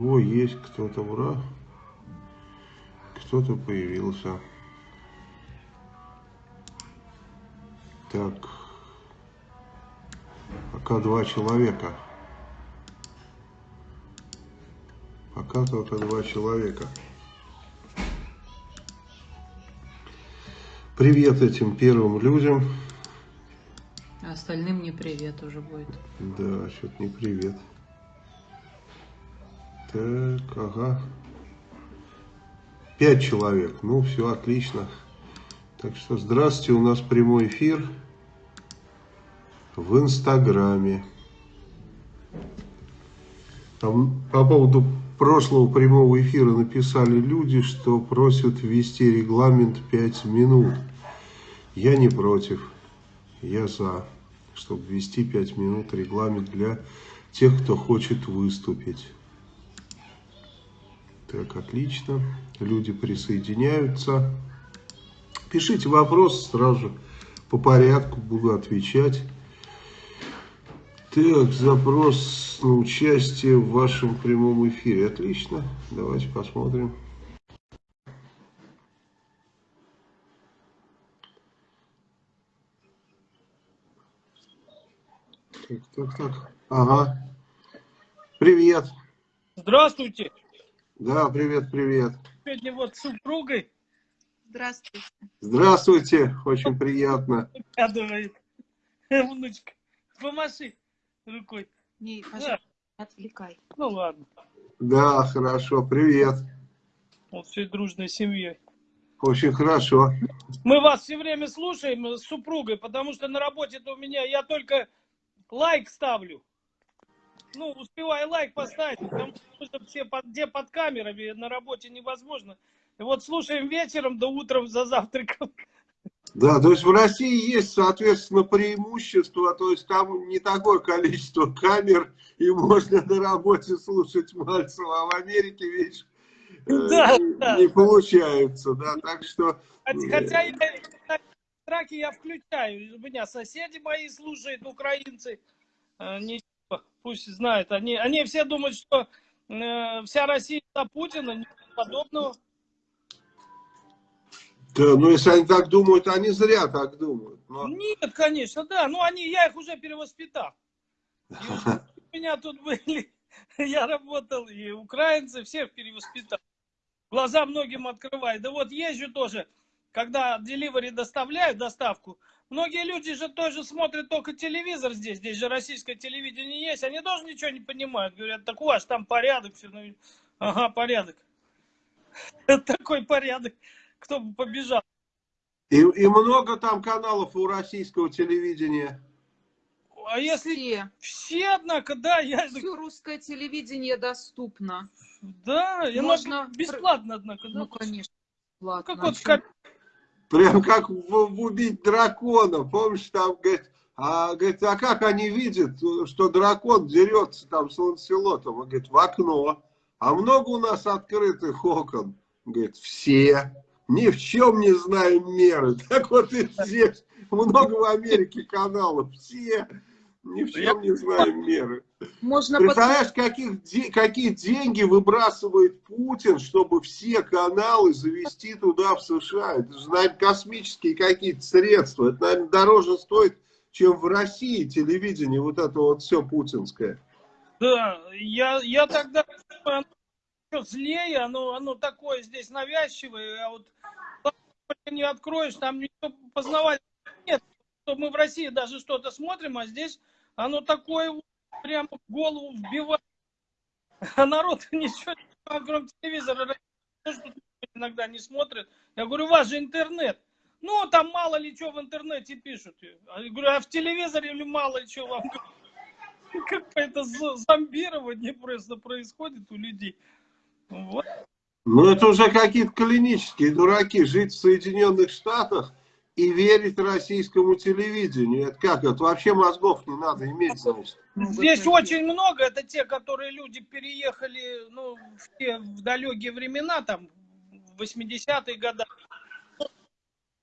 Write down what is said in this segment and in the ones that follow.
О, есть кто-то, ура. Кто-то появился. Так. Пока два человека. Пока только два человека. Привет этим первым людям. А остальным не привет уже будет. Да, что-то не привет. Так, ага. Пять человек. Ну, все отлично. Так что здравствуйте, у нас прямой эфир в Инстаграме. Там по поводу прошлого прямого эфира написали люди, что просят ввести регламент 5 минут. Я не против, я за, чтобы ввести 5 минут регламент для тех, кто хочет выступить. Так, отлично. Люди присоединяются. Пишите вопрос сразу по порядку, буду отвечать. Так, запрос на участие в вашем прямом эфире. Отлично. Давайте посмотрим. Так, так, так. Ага. Привет. Здравствуйте. Да, привет, привет. Сегодня вот с супругой. Здравствуйте. Здравствуйте, очень приятно. Радует. Внучка, помаши рукой. Не, пожалуйста, да. отвлекай. Ну ладно. Да, хорошо, привет. Вот всей дружной семьей. Очень хорошо. Мы вас все время слушаем с супругой, потому что на работе-то у меня я только лайк ставлю ну, успевай лайк поставить, потому что все под, где под камерами на работе невозможно. И вот слушаем вечером до утром за завтраком. Да, то есть в России есть, соответственно, преимущество, то есть там не такое количество камер, и можно на работе слушать Мальцева, а в Америке, видишь, э, да, э, да. не получается, да, так что... Хотя я, траки я включаю, у меня соседи мои слушают, украинцы, э, не пусть знают. Они, они все думают, что э, вся Россия за Путина, ничего подобного. Да, ну если они так думают, они зря так думают. Но... Нет, конечно, да. Ну они, я их уже перевоспитал. У меня тут были, я работал, и украинцы всех перевоспитал. Глаза многим открывают. Да вот езжу тоже, когда деливери доставляют доставку, Многие люди же тоже смотрят только телевизор здесь, здесь же российское телевидение есть, они тоже ничего не понимают. Говорят, так у вас там порядок, все. Ну, ага, порядок. Такой порядок. Кто бы побежал. И, и много там каналов у российского телевидения. А если все, все однако, да, я... Все русское телевидение доступно. Да, Можно... бесплатно, однако. Да? Ну, конечно, бесплатно. Как вот Прям как в, в убить дракона. Помнишь, там, говорит, а, говорит, а как они видят, что дракон дерется там с ланселотом? Он говорит, в окно. А много у нас открытых окон? Говорит, все. Ни в чем не знаем меры. Так вот и здесь много в Америке каналов. Все. Ни в чем не знаем меры. Можно Представляешь, каких, какие деньги выбрасывает Путин, чтобы все каналы завести туда, в США? Это же, наверное, космические какие-то средства. Это, наверное, дороже стоит, чем в России телевидение, вот это вот все путинское. Да, я, я тогда оно злее, оно, оно такое здесь навязчивое, а вот не откроешь, там никто познавать нет. Что мы в России даже что-то смотрим, а здесь оно такое прямо в голову вбивает. А народ ничего, кроме телевизора, иногда не смотрит. Я говорю, у вас же интернет. Ну, там мало ли что в интернете пишут. Я говорю, а в телевизоре или мало ли что вам Какое-то зомбирование просто происходит у людей. Вот. Ну, это уже какие-то клинические дураки. Жить в Соединенных Штатах и верить российскому телевидению. Это как? Это вообще мозгов не надо иметь, значит. Здесь очень много. Это те, которые люди переехали ну, в, те, в далекие времена, там, в 80-е годы.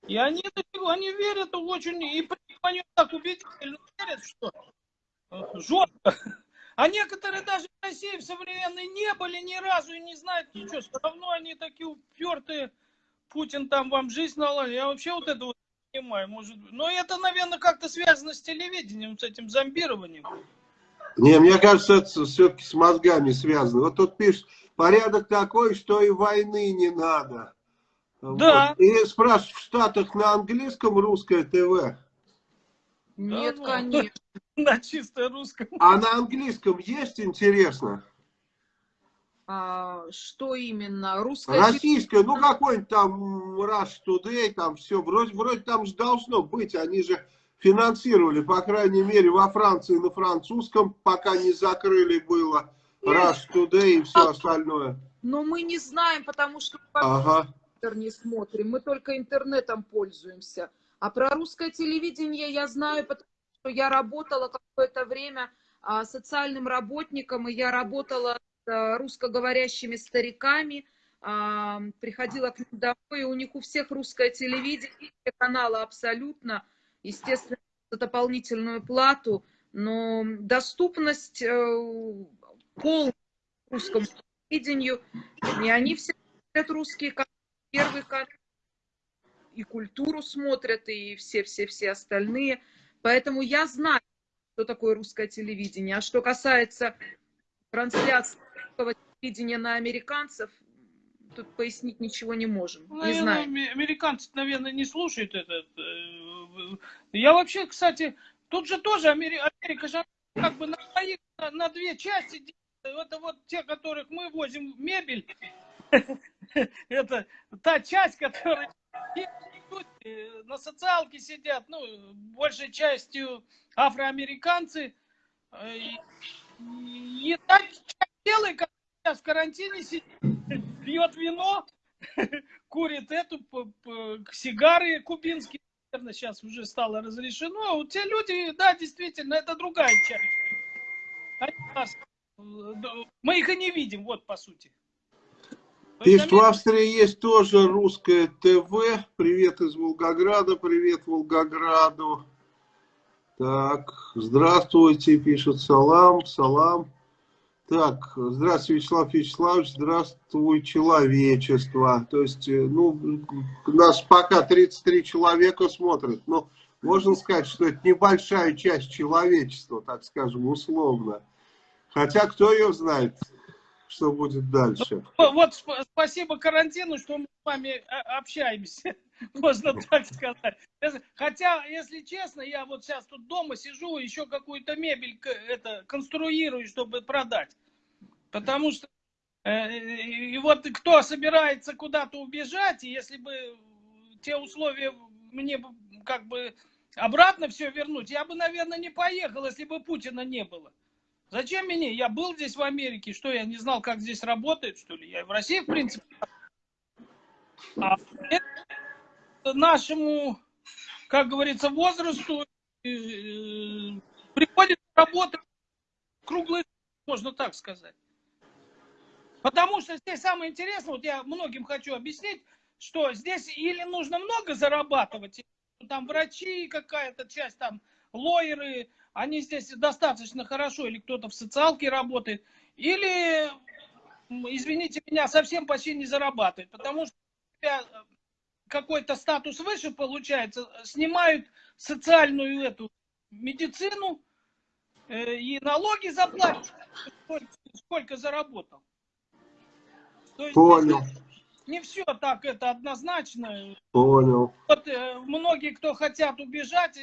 И они, они верят очень, и они так убедительно верят, что жестко. А некоторые даже в России в современной не были ни разу и не знают ничего. Все равно они такие упертые. Путин там вам жизнь наладил. Я вообще вот это вот понимаю. Может... Но это, наверное, как-то связано с телевидением, с этим зомбированием. Не, мне кажется, это все-таки с мозгами связано. Вот тут пишет, порядок такой, что и войны не надо. Да. Вот. И спрашивают, в Штатах на английском русское ТВ? Нет, ну. конечно. На чисто русском. А на английском есть, интересно? А, что именно? Русская Российское, ну какой-нибудь там Rush Today, там все, вроде, вроде там же должно быть, они же финансировали, по крайней мере, во Франции на французском, пока не закрыли было Rush Today и все остальное. Но мы не знаем, потому что Ага. не смотрим, мы только интернетом пользуемся. А про русское телевидение я знаю, потому что я работала какое-то время а, социальным работником, и я работала а, русскоговорящими стариками, а, приходила к ним домой, и у них у всех русское телевидение, каналы абсолютно, естественно, за дополнительную плату, но доступность э, полная русскому телевидению, и они все смотрят русские каналы, первый канал, и культуру смотрят, и все-все-все остальные. Поэтому я знаю, что такое русское телевидение. А что касается трансляции телевидения на американцев, тут пояснить ничего не можем. Не Наверное, знаю. аме- американцы, наверное, не слушают этот. э, Я вообще, кстати, тут же тоже Амери- Америка же как бы на, на, на две части. Это вот те, которых мы возим мебель, это та часть, которая на социалке сидят, ну, большей частью афроамериканцы. Э, и та часть которая сейчас в карантине сидит, пьет вино, курит эту сигары кубинские, наверное, сейчас уже стало разрешено. А Вот те люди, да, действительно, это другая часть. Они нас, э, мы их и не видим, вот по сути. То есть Пишет, в Австрии есть тоже русское ТВ. Привет из Волгограда, привет Волгограду. Так, здравствуйте, пишет Салам, Салам. Так, здравствуйте, Вячеслав Вячеславович, здравствуй, человечество. То есть, э, ну, нас пока 33 человека смотрят. Ну, можно сказать, что это небольшая часть человечества, так скажем, условно. Хотя, кто ее знает, что будет дальше. Вот вот сп- спасибо карантину, что мы с вами а, общаемся, можно так сказать. Хотя, если честно, я вот сейчас тут дома сижу, еще какую-то мебель это, конструирую, чтобы продать. Потому что э, и вот кто собирается куда-то убежать, и если бы те условия мне как бы обратно все вернуть, я бы, наверное, не поехал, если бы Путина не было. Зачем мне? Я был здесь в Америке, что я не знал, как здесь работает, что ли? Я в России, в принципе. А нашему, как говорится, возрасту э, приходится работать круглый, можно так сказать. Потому что здесь самое интересное, вот я многим хочу объяснить, что здесь или нужно много зарабатывать, там врачи какая-то часть, там лоеры, они здесь достаточно хорошо, или кто-то в социалке работает, или, извините меня, совсем почти не зарабатывает, потому что э, какой-то статус выше получается, снимают социальную эту медицину э, и налоги заплатят, сколько, сколько заработал. То есть Понял, не все так это однозначно. понял. Вот э, многие, кто хотят убежать,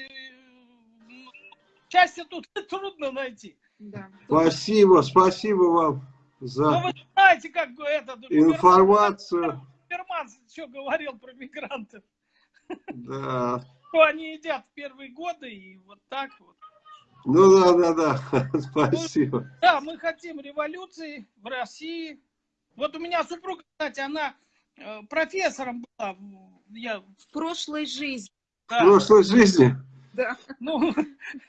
счастье тут трудно найти. Да. Спасибо, спасибо вам за Ну, вы знаете, как этот информацию. Губерман что говорил про мигрантов, Да. что они едят в первые годы и вот так вот. Ну да, да, да. Спасибо. Да, мы хотим революции в России. Вот у меня супруга, кстати, она э, профессором была. в- Я, В прошлой жизни, В да, прошлой жизни. Да. ну,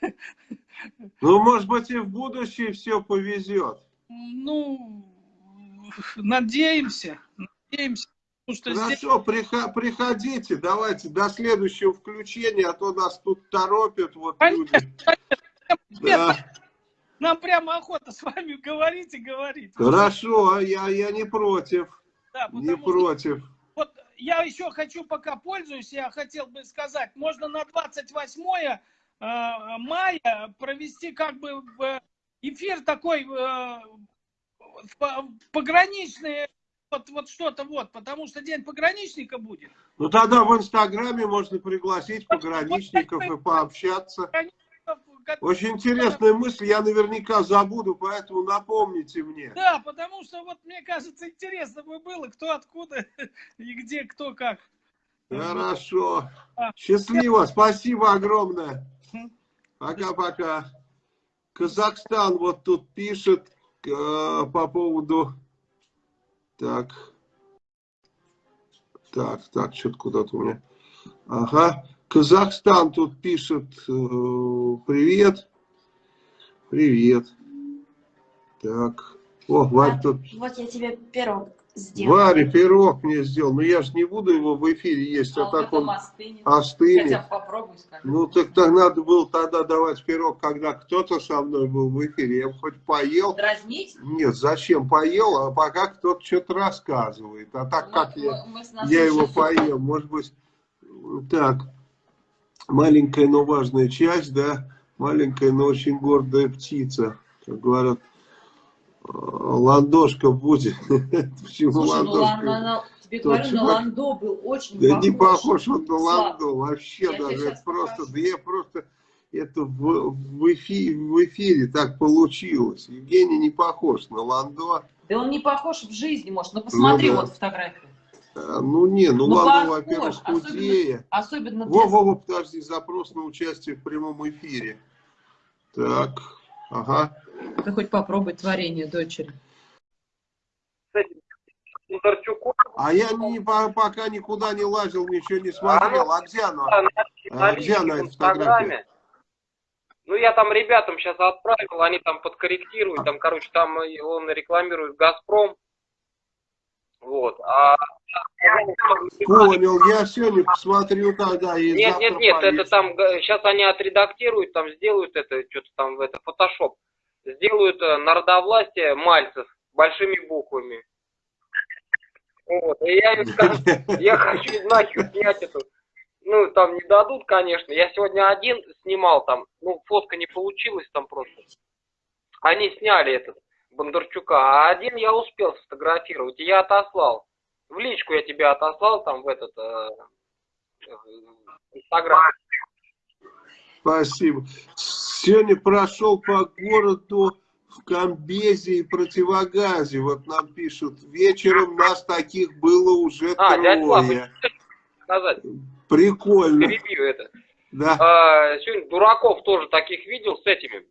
Ну, может быть, и в будущее все повезет. ну, надеемся, надеемся. Что здесь Хорошо, приха- приходите, давайте до следующего включения, а то нас тут торопят вот люди. Конечно, Да. нам прямо охота с вами говорить и говорить. Хорошо, я, я не против. Да, Не что против. вот я еще хочу, пока пользуюсь, я хотел бы сказать, можно на 28 э, мая провести как бы э, эфир такой э, пограничный, вот, вот что-то вот, потому что день пограничника будет. Ну тогда в Инстаграме можно пригласить пограничников и пообщаться. Как- Очень интересная мысль, я наверняка забуду, поэтому напомните мне. Да, потому что вот мне кажется, интересно бы было, кто откуда и где, кто как. Хорошо. Счастливо, спасибо огромное. Пока-пока. Казахстан вот тут пишет э, по поводу... Так. Так, так, что-то куда-то у меня... Ага. Казахстан тут пишет э, привет. Привет. Так. О, Варь тут Вот я тебе пирог сделала. Варя пирог мне сделал, но я же не буду его в эфире есть, а, А так потом он остынет. остынет. Хотя попробуй, скажи. Ну так так надо было тогда давать пирог, когда кто-то со мной был в эфире. Я бы хоть поел. Дразнить? Нет, зачем поел, а пока кто-то что-то рассказывает. А так как Мы- я, мы- мы с нас я его поел, может быть, так, маленькая, но важная часть, да, маленькая, но очень гордая птица, как говорят, э, ландошка будет. Почему Слушай, ну ландошка? на- тебе говорю, на чувак- Ландо был очень Да похож. не похож он на Ланду, вообще я даже, это просто, покажу. да я просто, это в, в, эфире, в эфире так получилось. Евгений не похож на Ландо. Да он не похож в жизни, может. Ну посмотри Ну да. вот фотографию. А, Ну не, ну, Ну, похож, во-первых, особенно- худее. Особенно для... Во, во, во, подожди, запрос на участие в прямом эфире. Так, ага. Ты хоть попробуй творение дочери. А я не, по- пока никуда не лазил, ничего не смотрел. А где оно? да, на, А на где она, эта фотография? Инстаграме. Ну, я там ребятам сейчас отправил, они там подкорректируют, там, короче, там он рекламирует «Газпром». Вот, а... Понял, я сегодня посмотрю тогда и Нет, нет, нет, это повесим. там, сейчас они отредактируют, там сделают это, что-то там, это, фотошоп. Сделают э, народовластие Мальцев большими буквами. Вот, и я им скажу, я хочу нахер снять эту. Ну, там не дадут, конечно. Я сегодня один снимал там, ну, фотка не получилась там просто. Они сняли этот Бондарчука, а один я успел сфотографировать, и я отослал. В личку я тебя отослал там в этот э, Инстаграм. Спасибо. Сегодня прошел по городу в Комбезе и противогазе. Вот нам пишут, вечером нас таких было уже А, Слава, трое. сказать, Прикольно. перебью это. Да. А, сегодня дураков тоже таких видел с этими.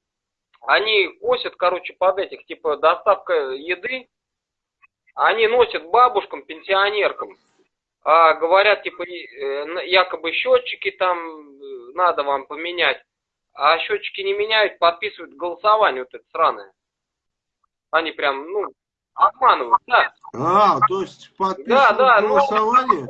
Они косят, короче, под этих, типа, доставка еды. Они носят бабушкам, пенсионеркам. А, говорят, типа, э, якобы счетчики там э, надо вам поменять. А счетчики не меняют, подписывают голосование вот это сраное. Они прям, ну, обманывают, да. А, то есть подписывают Да, да, ну, голосование?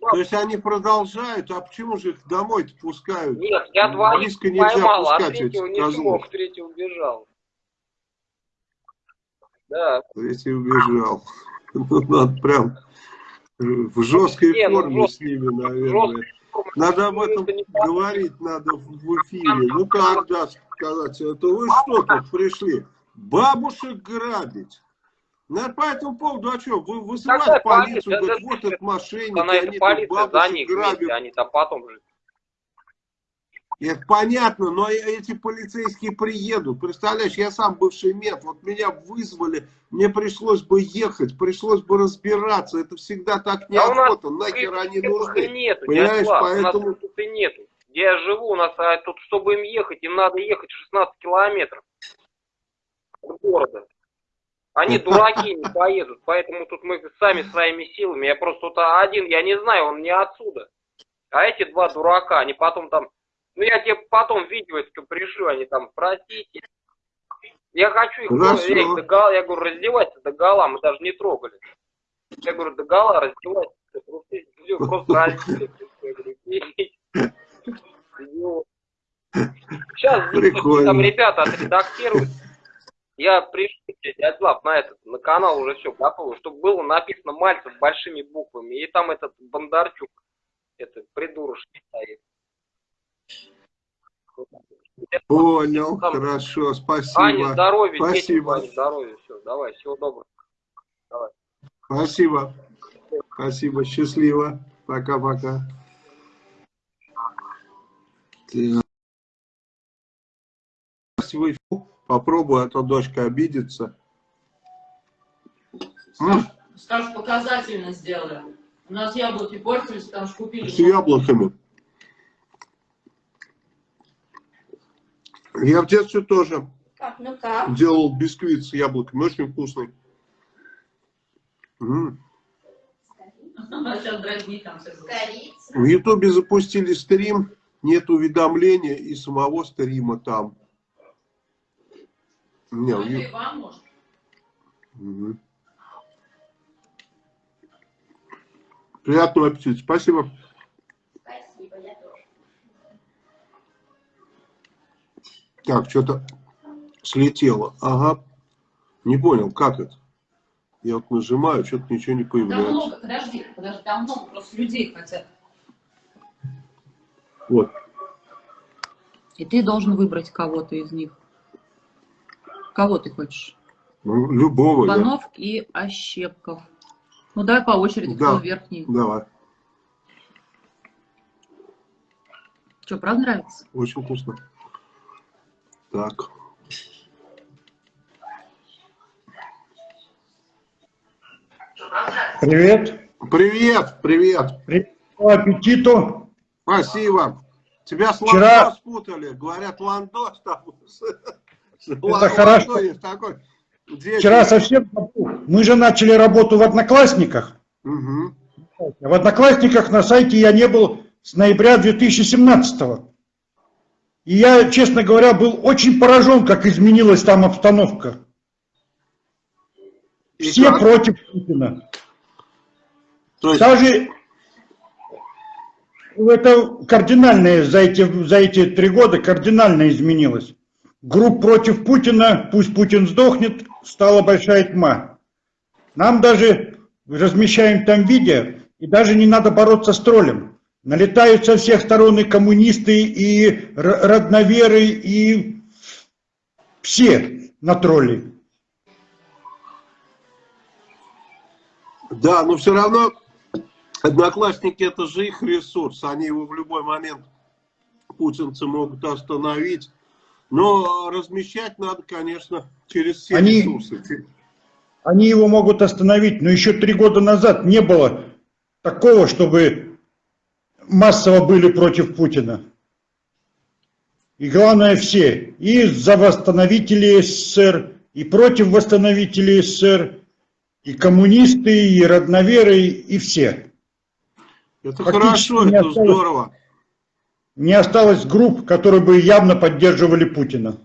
То есть они продолжают, а почему же их домой-то пускают? Нет, я двоих Близко нельзя поймал, а пускать третьего этих не козлов. смог, третий убежал. Да, Третий убежал. Ну, надо прям в жесткой Не, ну, форме жест- с ними, наверное. жесткой Надо об этом говорить, надо в в эфире. Ну как, да, сказать, это вы что тут пришли? Бабушек грабить. Ну, по этому поводу, а что, вы вызывать Какая полицию, полиция? говорят, вот этот мошенник, они полиция за бабушек них грабят. вместе, они там потом же. Это понятно, но эти полицейские приедут. Представляешь, я сам бывший мент, вот меня вызвали, мне пришлось бы ехать, пришлось бы разбираться. Это всегда так у нас неохота, нахер они нужны. нету, Понимаешь, Слав, поэтому- у нас тут и нету. Где я живу, у нас а, тут, чтобы им ехать, им надо ехать 16 километров от города. Они дураки не поедут, поэтому тут мы сами своими силами. Я просто тут один, я не знаю, он не отсюда. А эти два дурака, они потом там... Ну, я тебе потом видео это пришлю, они там, простите. Я хочу их, Хорошо. я, их я говорю, раздевайся до гола, мы даже не трогали. Я говорю, до гола раздевайся. Ты Просто, раздели. Сейчас там ребята отредактируют. Я пришлю дядь Лав, на этот, на канал уже все готово, чтобы было написано Мальцев большими буквами. И там этот Бондарчук, это придурочный стоит. Понял, Там- хорошо, спасибо. здоровья, детям Спасибо. Ане здоровья, все, давай, всего доброго. Спасибо. Спасибо, счастливо. Пока-пока. Так. Попробую, а то дочка обидится. Скажешь, показательно сделаем. У нас яблоки портились, потому что купили. С яблоками. Я в детстве тоже Так, ну как? делал бисквит с яблоками, очень вкусный. М. Там. Корица. В Ютубе запустили стрим, нет уведомления и самого стрима там. Не, Иван, может. Мгм. Приятного аппетита. Спасибо. Спасибо, я тоже. Так, что-то слетело. Ага. Не понял, как это? Я вот нажимаю, что-то ничего не Там появляется. много, подожди, подожди, там много просто людей хотят. Вот. И ты должен выбрать кого-то из них. Кого ты хочешь? Ну, любого. я. Иванов и Ощепков. Ну давай по очереди, Да. кто верхний. Давай. Что, правда нравится? Очень вкусно. Так. Привет. Привет, привет. Приятного аппетиту. Спасибо. Тебя с Вчера- Ландо спутали. Говорят, Ландо там. Это хорошо. такой. Вчера совсем. Мы же начали работу в Одноклассниках. Мгм. В Одноклассниках на сайте я не был с ноября 2017 И я, честно говоря, был очень поражен, как изменилась там обстановка. И Все как? против Путина. То есть, Даже это кардинально за эти, за эти три года кардинально изменилось. Групп против Путина, пусть Путин сдохнет, стала большая тьма. Нам даже размещаем там видео, и даже не надо бороться с троллем. Налетают со всех сторон и коммунисты, и родноверы, и все на тролли. да, но все равно одноклассники это же их ресурс. Они его в любой момент путинцы могут остановить. Но размещать надо, конечно, через все Они- ресурсы. Они его могут остановить, но еще три года назад не было такого, чтобы массово были против Путина. И главное все, и за восстановителей СССР, и против восстановителей СССР, и коммунисты, и родноверы, и все. Это Фактически хорошо, это осталось. здорово. Не осталось групп, которые бы явно поддерживали Путина.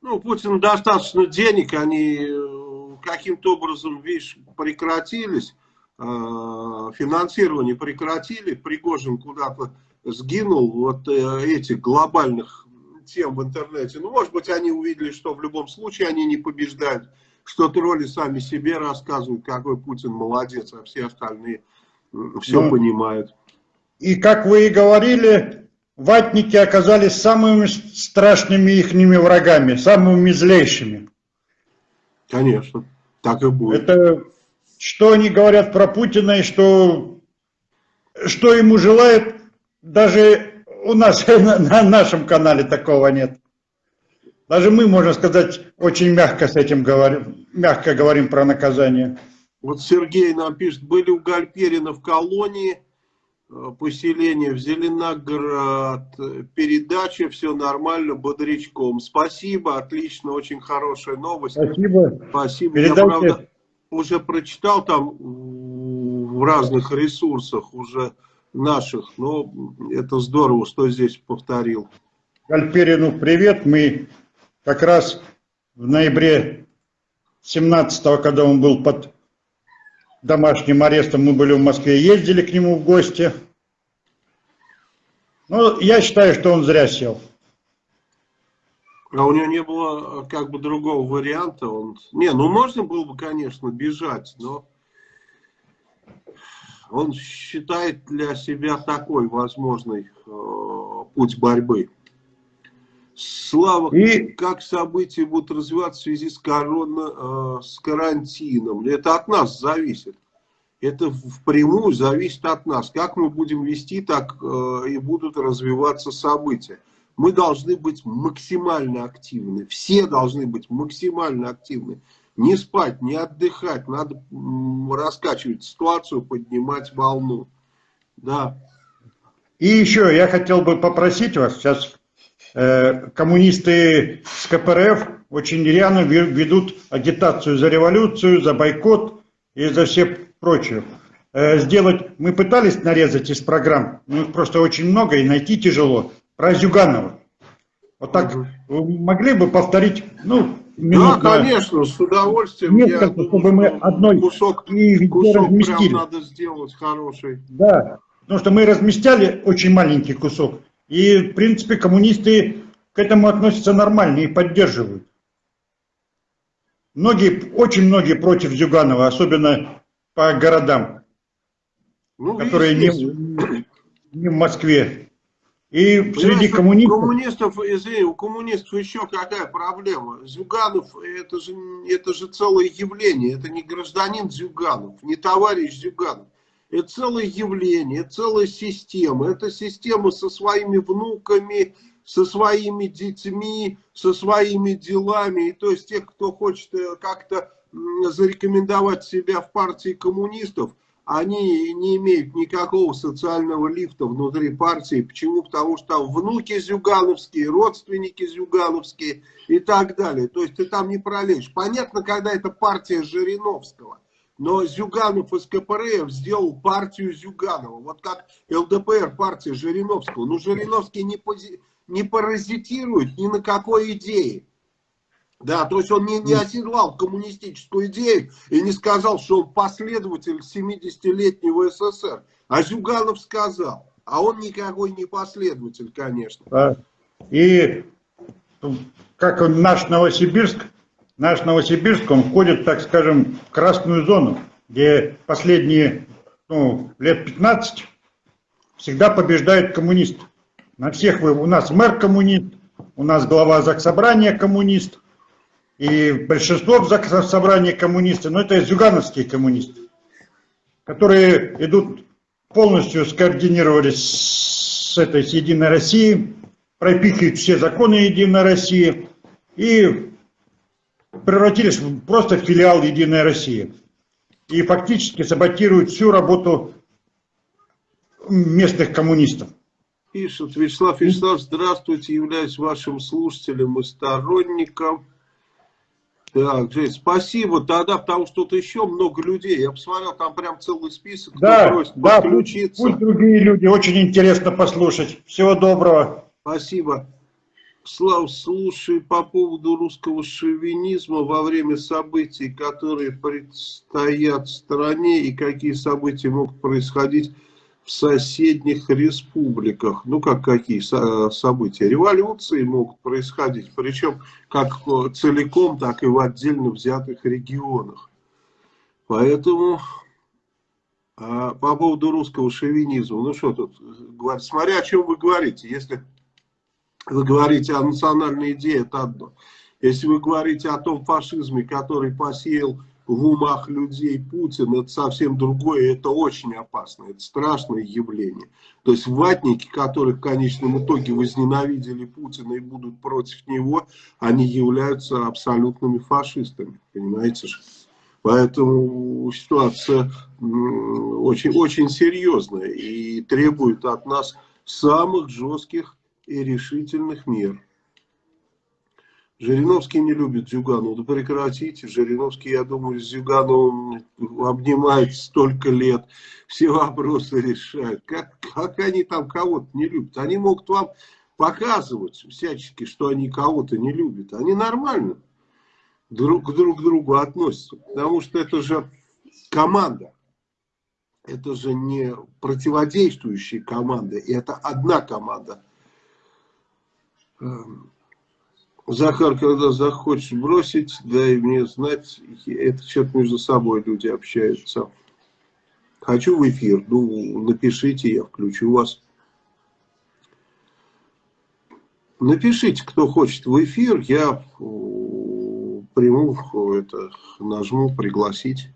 Ну, Путин достаточно денег, они э, каким-то образом, видишь, прекратились, э, финансирование прекратили, Пригожин куда-то сгинул, вот э, этих глобальных тем в интернете. Ну, может быть, они увидели, что в любом случае они не побеждают, что тролли сами себе рассказывают, какой Путин молодец, а все остальные все Ну, понимают. И как вы и говорили, ватники оказались самыми страшными ихними врагами, самыми злейшими. Конечно, так и будет. Это что они говорят про Путина и что, что ему желают, даже у нас на, на нашем канале такого нет. Даже мы, можно сказать, очень мягко с этим говорим, мягко говорим про наказание. Вот Сергей нам пишет, были у Гальперина в колонии, поселение в Зеленоград, э, передача, все нормально, бодрячком. Спасибо, отлично, очень хорошая новость. Спасибо. Спасибо. Я, Передайте. правда, уже прочитал там в разных ресурсах уже наших, но это здорово, что здесь повторил. Гальперину привет. Мы как раз в ноябре 17 когда он был под домашним арестом, мы были в Москве, ездили к нему в гости. Ну, я считаю, что он зря сел. А у него не было э, как бы другого варианта. Он... Не, ну можно было бы, конечно, бежать, но он считает для себя такой возможный э, путь борьбы. Слава, И- как события будут развиваться в связи с, корона, э, с карантином? Это от нас зависит. Это впрямую зависит от нас. Как мы будем вести, так э, и будут развиваться события. Мы должны быть максимально активны. Все должны быть максимально активны. Не спать, не отдыхать. Надо раскачивать ситуацию, поднимать волну. Да. И еще я хотел бы попросить вас, сейчас коммунисты с КПРФ очень ве- ведут агитацию за революцию, за бойкот и за все прочее. Э, сделать, мы пытались нарезать из программ, но их просто очень много и найти тяжело, про Зюганова. Вот так вы могли бы повторить, ну, Да, минут на конечно, с удовольствием. несколько, Я думаю, чтобы мы одной кусок, и кусок прям разместили. надо сделать хороший. Да, потому что мы разместяли очень маленький кусок. И, в принципе, коммунисты к этому относятся нормально и поддерживают. Многие, очень многие против Зюганова, особенно по городам, Ну, которые не, не в Москве. И Понимаешь, среди у коммунистов... коммунистов, извини, у коммунистов еще какая проблема? Зюганов это же, это же целое явление, это не гражданин Зюганов, не товарищ Зюганов. Это целое явление, целая система. Это система со своими внуками, со своими детьми, со своими делами. И то есть тех, кто хочет э, как-то зарекомендовать себя в партии коммунистов, они не имеют никакого социального лифта внутри партии. Почему? Потому что там внуки зюгановские, родственники зюгановские и так далее. То есть ты там не пролезешь. Понятно, когда это партия Жириновского. Но Зюганов из КПРФ сделал партию Зюганова. Вот как ЛДПР партия Жириновского. Но Жириновский не, пози- не паразитирует ни на какой идее. Да, то есть он не, не оседлал коммунистическую идею и не сказал, что он последователь 70-летнего СССР. А Зюганов сказал. А он никакой не последователь, конечно. Да. И как он, наш Новосибирск, наш Новосибирск, он входит, так скажем, в красную зону, где последние ну, лет 15 всегда побеждают коммунисты. На всех вы, у нас мэр коммунист, у нас глава Заксобрания коммунист, и большинство в Заксобрании коммунисты, но это зюгановские коммунисты, которые идут полностью скоординировались с этой с Единой Россией, пропихивают все законы Единой России и превратились просто в филиал Единой России. И фактически саботируют всю работу местных коммунистов. Пишет Вячеслав Вячеслав, здравствуйте, являюсь вашим слушателем и сторонником. Так, Жень, спасибо. Тогда, потому что тут еще много людей. Я посмотрел, там прям целый список. Да, просит да, пусть, подключиться. пусть другие люди, очень интересно послушать. Всего доброго. Спасибо. Слав, слушай, по поводу русского шовинизма во время событий, которые предстоят в стране, и какие события могут происходить в соседних республиках. Ну, как какие со- события? Революции могут происходить, причем как э, целиком, так и в отдельно взятых регионах. Поэтому а, по поводу русского шовинизма, ну что тут говорить, смотря о чем вы говорите, если вы говорите о национальной идее, это одно. Если вы говорите о том фашизме, который посеял в умах людей Путин, это совсем другое, это очень опасно, это страшное явление. То есть ватники, которые в конечном итоге возненавидели Путина и будут против него, они являются абсолютными фашистами, понимаете же? Поэтому ситуация очень, очень серьезная и требует от нас самых жестких и решительных мер. Жириновский не любит Зюганова. Да прекратите. Жириновский, я думаю, с Зюгановым обнимает столько лет. Все вопросы решают. Как, как они там кого-то не любят? Они могут вам показывать всячески, что они кого-то не любят. Они нормально друг друг другу относятся. Потому что это же команда. это же не противодействующие команды, это одна команда. Эм, Захар, когда захочешь бросить, дай мне знать, это что-то между собой люди общаются. Хочу в эфир, ну, напишите, я включу вас. Напишите, кто хочет в эфир, я приму, это, нажму пригласить.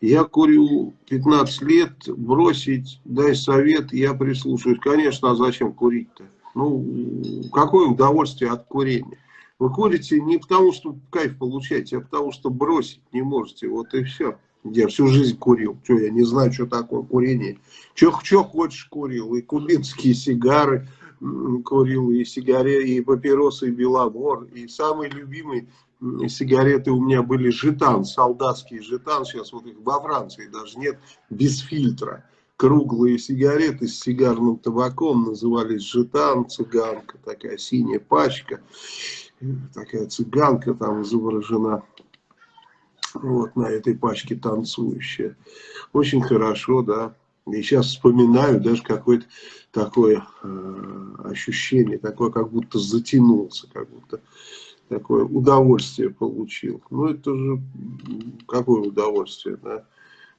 Я курю 15 лет, бросить, дай совет, я прислушаюсь. Конечно, а зачем курить-то? Ну, какое удовольствие от курения? Вы курите не потому, что кайф получаете, а потому, что бросить не можете. Вот и все. Я всю жизнь курил. Что, я не знаю, что такое курение. Что, что хочешь курил. И кубинские сигары курил, и сигареты, и папиросы, и беломор. И самый любимый сигареты у меня были жетан, солдатский жетан, сейчас вот их во Франции даже нет, без фильтра. Круглые сигареты с сигарным табаком назывались жетан, цыганка, такая синяя пачка, такая цыганка там изображена, вот на этой пачке танцующая. Очень хорошо, да. И сейчас вспоминаю даже какое-то такое э, ощущение, такое, как будто затянулся, как будто такое удовольствие получил. Ну, это же какое удовольствие, да?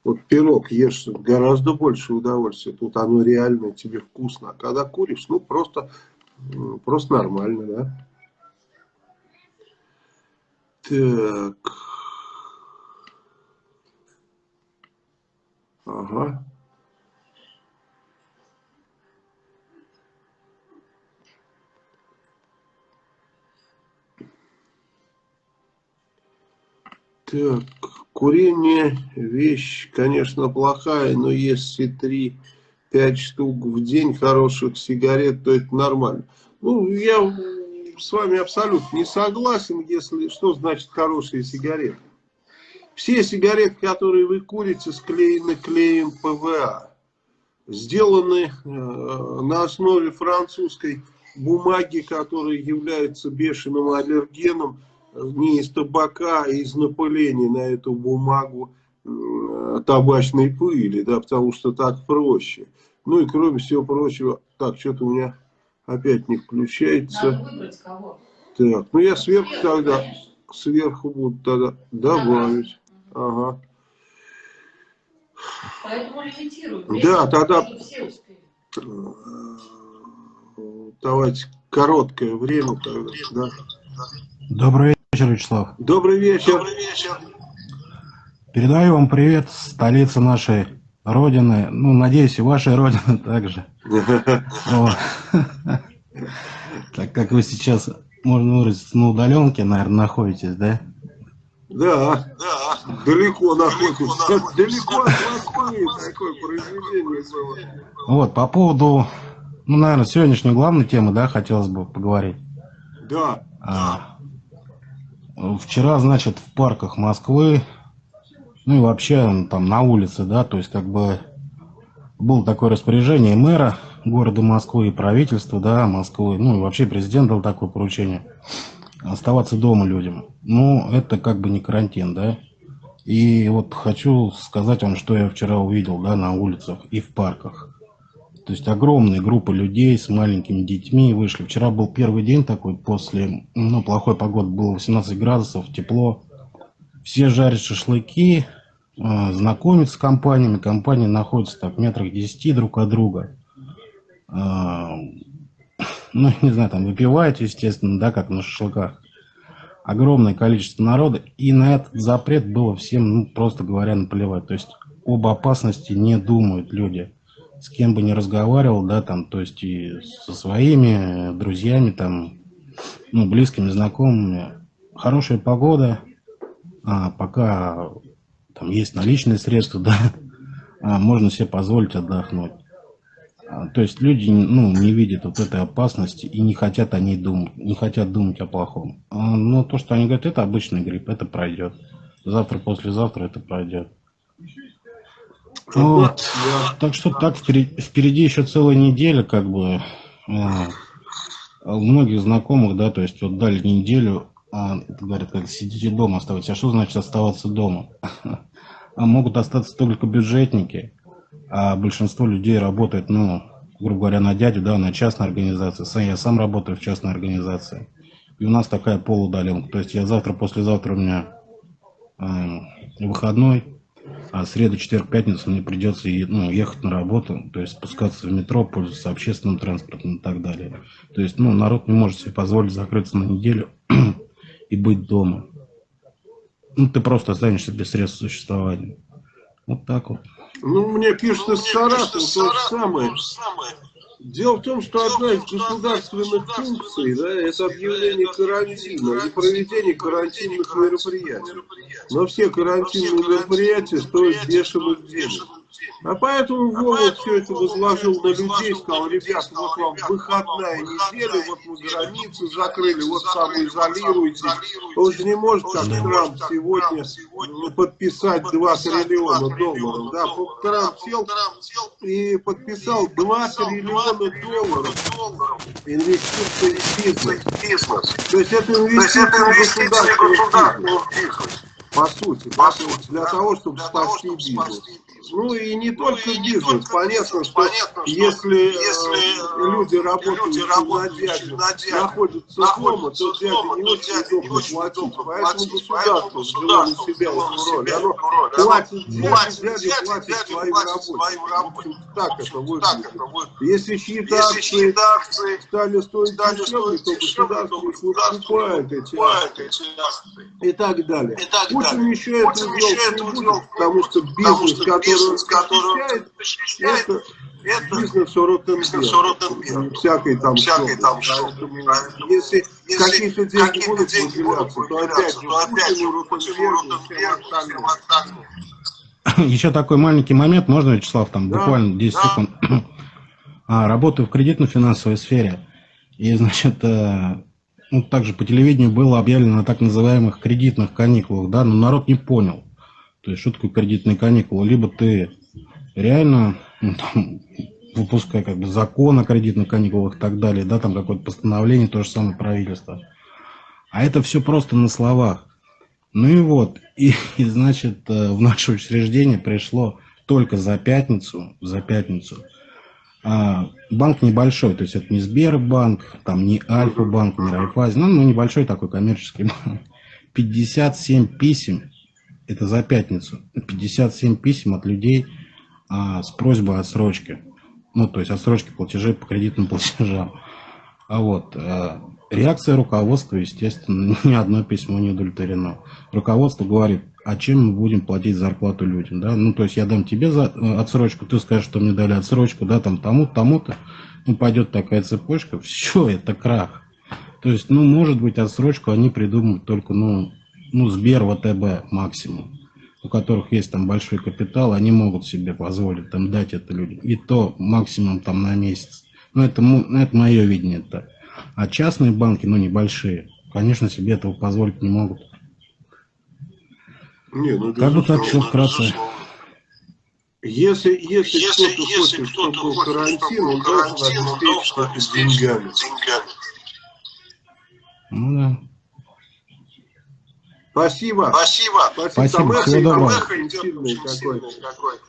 Вот пирог ешь гораздо больше удовольствия. Тут оно реально тебе вкусно. А когда куришь, ну, просто, просто нормально, да? Так. Ага. Так, курение вещь, конечно, плохая, но если 3-5 штук в день хороших сигарет, то это нормально. Ну, я с вами абсолютно не согласен, если что значит хорошие сигареты. Все сигареты, которые вы курите, склеены клеем ПВА. Сделаны э, на основе французской бумаги, которая является бешеным аллергеном не из табака, а из напыления на эту бумагу табачной пыли, да, потому что так проще. Ну и кроме всего прочего, так, что-то у меня опять не включается. Надо выбрать кого. Так, ну я сверху тогда, сверху буду тогда добавить. Ага. Поэтому лимитируют. Да, тогда давайте короткое время тогда, да. Добрый вечер, Вячеслав. Добрый вечер. Добрый вечер. Передаю вам привет, столица нашей Родины. Ну, надеюсь, и вашей Родины также. Так как вы сейчас, можно выразиться, на удаленке, наверное, находитесь, да? Да, да, далеко находитесь. Далеко от такое произведение было. Вот, по поводу, ну, наверное, сегодняшней главной темы, да, хотелось бы поговорить. Да. Вчера, значит, в парках Москвы, ну и вообще там на улице, да, то есть как бы было такое распоряжение мэра города Москвы и правительства, да, Москвы, ну и вообще президент дал такое поручение, оставаться дома людям. Ну, это как бы не карантин, да. И вот хочу сказать вам, что я вчера увидел, да, на улицах и в парках. То есть огромные группы людей с маленькими детьми вышли. Вчера был первый день такой после, ну, плохой погоды, было 18 градусов, тепло. Все жарят шашлыки, э, знакомятся с компаниями. Компании находятся так в метрах 10 друг от друга. Э, ну, не знаю, там выпивают, естественно, да, как на шашлыках. Огромное количество народа. И на этот запрет было всем, ну, просто говоря, наплевать. То есть об опасности не думают люди с кем бы ни разговаривал, да, там, то есть и со своими друзьями, там, ну, близкими, знакомыми. Хорошая погода, а, пока там есть наличные средства, да, а, можно себе позволить отдохнуть. А, то есть люди, ну, не видят вот этой опасности и не хотят о ней думать, не хотят думать о плохом. А, но то, что они говорят, это обычный грипп, это пройдет. Завтра, послезавтра это пройдет. Вот. Да. Так что так впереди, впереди еще целая неделя, как бы. У многих знакомых, да, то есть вот дали неделю, а, говорят, как сидите дома, оставайтесь. А что значит оставаться дома? а могут остаться только бюджетники, а большинство людей работает, ну, грубо говоря, на дядю, да, на частной организации. Сам, я сам работаю в частной организации. И у нас такая полудаленка. То есть я завтра, послезавтра у меня э, выходной, а среду, четверг, пятницу мне придется ну, ехать на работу, то есть спускаться в метро, пользоваться общественным транспортом и так далее. То есть, ну, народ не может себе позволить закрыться на неделю и быть дома. Ну, ты просто останешься без средств существования. Вот так вот. Ну, мне пишут из Саратова то же самое. Дело в том, что одна из государственных функций, да, это объявление карантина и проведение карантинных мероприятий. Но все карантинные мероприятия стоят бешеных денег. А поэтому Вова все это возложил на людей, сказал, ребят, вот вам выходная неделя, вот мы границы закрыли, вот самоизолируйтесь. Он же не может, как Трамп сегодня, подписать 2 триллиона долларов. Да, Трамп сел и подписал 2 триллиона долларов инвестиции в бизнес. То есть это инвестиции в государственный бизнес. По сути, по сути, для того, чтобы спасти бизнес. Ну и не только бизнес. Понятно, что если, если люди работают на дяде, находятся дома, то дядя не очень удобно платить. Поэтому государство взяло на себя эту роль. Оно платит дяде, платит своим рабочим. Так это выглядит. Если чьи-то акции стали стоить дешевле, то государство их покупает эти акции. И так далее. Путин еще это делать не будет, потому что бизнес, который бизнес, который защищает, это, это бизнес Ротенберг, всякой там всякой там Если, если какие-то деньги какие будут выделяться, то опять же Ротенбергу, Еще такой маленький момент, можно, Вячеслав, там да, буквально 10 да. секунд. А, работаю в кредитно-финансовой сфере. И, значит, э, ну, также по телевидению было объявлено о так называемых кредитных каникулах, да, но народ не понял. То есть, что такое кредитные каникулы? Либо ты реально, ну, там, выпуская как бы закон о кредитных каникулах и так далее, да, там какое-то постановление, то же самое правительство. А это все просто на словах. Ну и вот, и, и значит, э, в наше учреждение пришло только за пятницу, за пятницу, а, банк небольшой, то есть это не Сбербанк, там не Альфа-банк, не Райфайзен, ну, ну небольшой такой коммерческий банк. 57 писем это за пятницу, 57 писем от людей а, с просьбой отсрочки. Ну, то есть отсрочки платежей по кредитным платежам. А вот, а, реакция руководства, естественно, ни одно письмо не удовлетворено. Руководство говорит, а чем мы будем платить зарплату людям, да? Ну, то есть я дам тебе за, э, отсрочку, ты скажешь, что мне дали отсрочку, да, там тому, тому-то, ну, пойдет такая цепочка, все, это крах. То есть, ну, может быть, отсрочку они придумают только, ну, ну, Сбер, ВТБ максимум, у которых есть там большой капитал, они могут себе позволить там дать это людям. И то максимум там на месяц. Ну, это, ну, это мое видение. -то. А частные банки, ну, небольшие, конечно, себе этого позволить не могут. Не, ну, как бы так все вкратце. Если, если, если кто-то хочет, чтобы карантин, он должен обеспечить деньгами. Ну да. Спасибо. Спасибо. Спасибо. Спасибо. Всего доброго. Какой.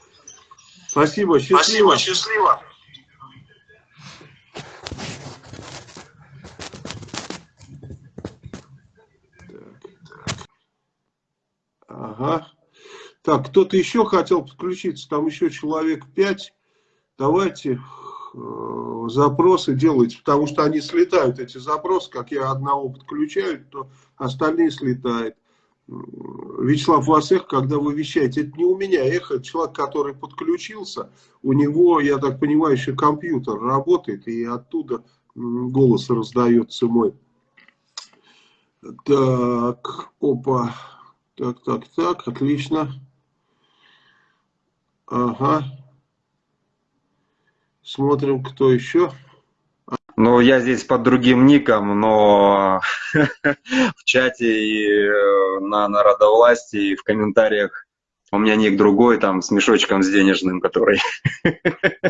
Спасибо. Счастливо. Спасибо. Счастливо. Ага. Так, кто-то еще хотел подключиться, там еще человек пять. Давайте э, запросы делайте, потому что они слетают, эти запросы, как я одного подключаю, то остальные слетают. Вячеслав, у вас эхо, когда вы вещаете, это не у меня эхо, это человек, который подключился, у него, я так понимаю, еще компьютер работает, и оттуда голос раздается мой. Так, опа, так, так, так, отлично. Ага. Смотрим, кто еще. Ну, я здесь под другим ником, но в чате и э, на народовластии, и в комментариях у меня ник другой, там, с мешочком с денежным, который...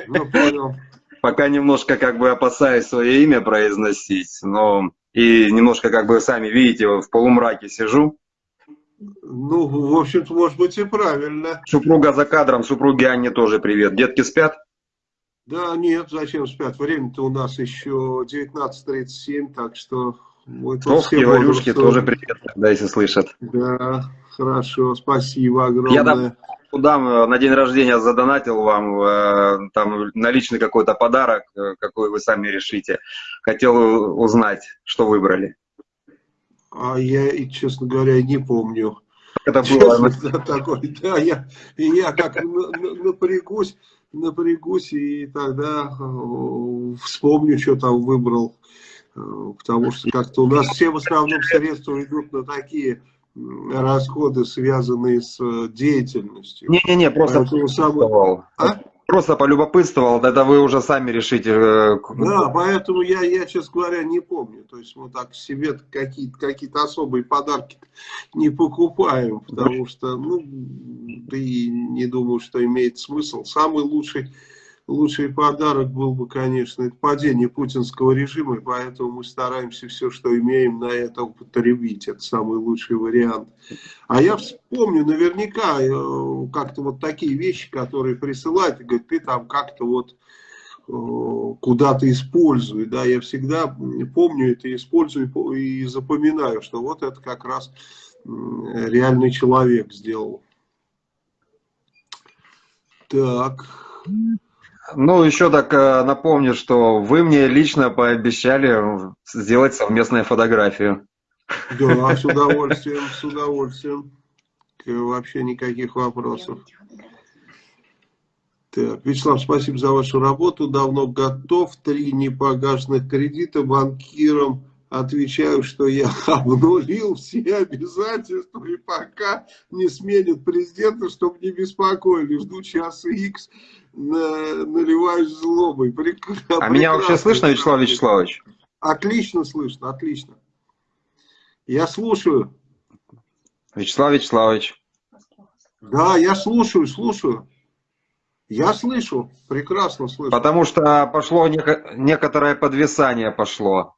Ну, понял. Пока немножко как бы опасаюсь свое имя произносить, но и немножко как бы сами видите, в полумраке сижу. Ну, в общем-то, может быть и правильно. Супруга за кадром, супруге Анне тоже привет. Детки спят? Да, нет, зачем спят? Время-то у нас еще 19.37, так что все Иварюшки бодрствуем. тоже привет, да, если слышат. Да, хорошо, спасибо огромное. Я дам, дам, э, на день рождения задонатил вам э, там наличный какой-то подарок, э, какой вы сами решите. Хотел узнать, что выбрали. А я, честно говоря, не помню. Это было Честно, такой, да, я, я как на- на- напрягусь, напрягусь, и тогда э, вспомню, что там выбрал, Э, потому что как-то у нас все в основном средства идут на такие расходы, связанные с э, деятельностью. Не-не-не, просто Поэтому полюбопытствовал. А? Просто полюбопытствовал, это вы уже сами решите. э, Да, поэтому я, я, честно говоря, не помню. То есть мы так себе какие-то какие особые подарки не покупаем, потому что, ну, и не думаю, что имеет смысл. Самый лучший, лучший подарок был бы, конечно, это падение путинского режима, и поэтому мы стараемся все, что имеем, на это употребить. Это самый лучший вариант. А я вспомню наверняка э, как-то вот такие вещи, которые присылают, и говорят, ты там как-то вот э, куда-то использую, да, я всегда помню это, использую и по- и запоминаю, что вот это как раз реальный человек сделал. Так, Ну, еще так э, напомню, что вы мне лично пообещали сделать совместную фотографию. да, с удовольствием, с удовольствием. К- Вообще никаких вопросов. Так, Вячеслав, спасибо за вашу работу. Давно готов. Три непогашенных кредита банкирам. Отвечаю, что я обнулил все обязательства и пока не сменят президента, чтобы не беспокоили. Жду часа X, на, наливаюсь злобой. Прек- А меня вообще прекрасно. слышно, Вячеслав Вячеславович? Отлично слышно, отлично. Я слушаю. Вячеслав Вячеславович. Да, я слушаю, слушаю. Я слышу, прекрасно слышу. Потому что пошло неко- некоторое подвисание пошло.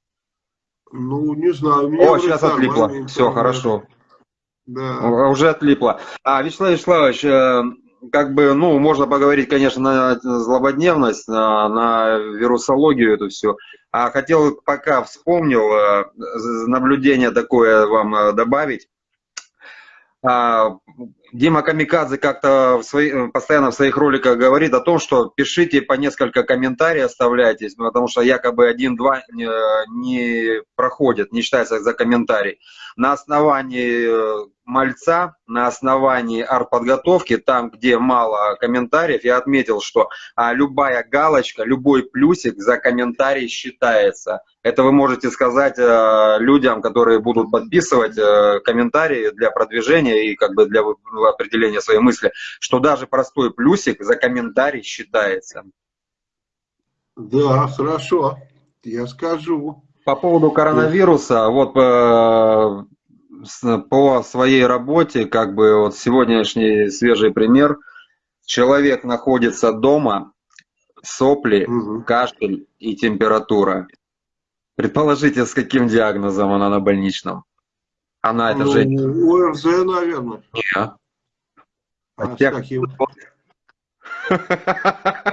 Ну, не знаю. меня О, сейчас отлипло. Все, хорошо. Да. Уже отлипло. А, Вячеслав Вячеславович, э, как бы, ну, можно поговорить, конечно, на злободневность, на, на вирусологию эту все. А хотел, пока вспомнил, э, наблюдение такое вам э, добавить. А, Дима Камикадзе как-то в свои- э, постоянно в своих роликах говорит о том, что пишите по несколько комментариев, оставляйтесь, потому что якобы один-два не, не проходит, не считается за комментарий. На основании э, мальца, на основании артподготовки, там, где мало комментариев, я отметил, что а, любая галочка, любой плюсик за комментарий считается. Это вы можете сказать э, людям, которые будут подписывать э, комментарии для продвижения и как бы для определения своей мысли, что даже простой плюсик за комментарий считается. Да, хорошо. Я скажу. По поводу коронавируса, вот э, с- по своей работе, как бы вот сегодняшний свежий пример, человек находится дома, сопли, Мгм. кашель и температура. Предположите, с каким диагнозом она на больничном? Она, это Ну, же... ОРЗ, наверное. Не. А с Тех- каким?